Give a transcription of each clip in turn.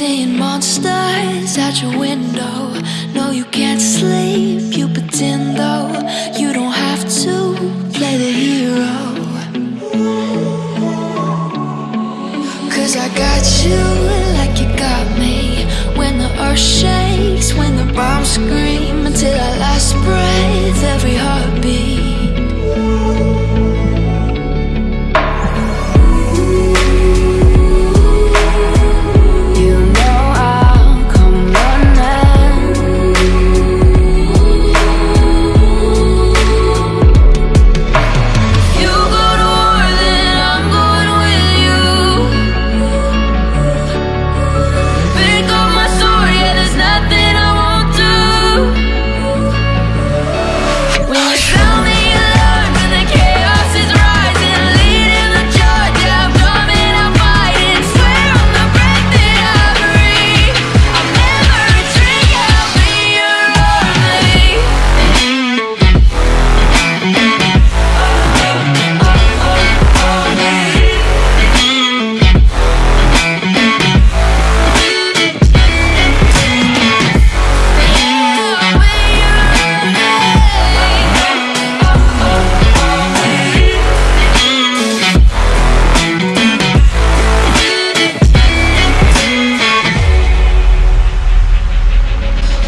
Seeing monsters at your window. No, you can't sleep, you pretend though. You don't have to play the hero. Cause I got you like you got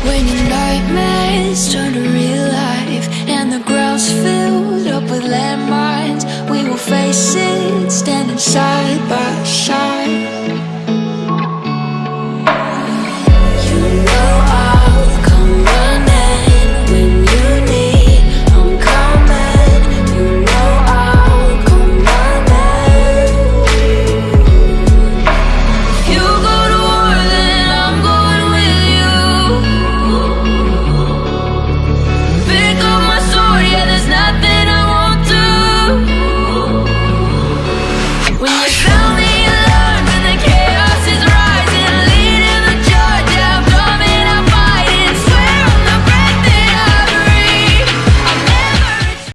When your nightmares turn to real life and the ground's filled up with landmines, we will face it standing side by side.